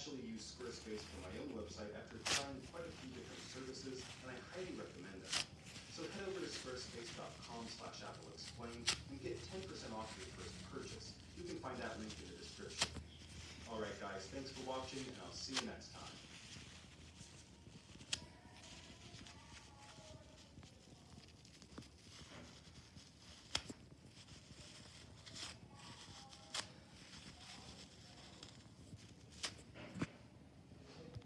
actually use Squarespace for my own website after trying quite a few different services, and I highly recommend it. So head over to squarespace.com slash appleexplained and get 10% off your first purchase. You can find that link in the description. Alright guys, thanks for watching, and I'll see you next time.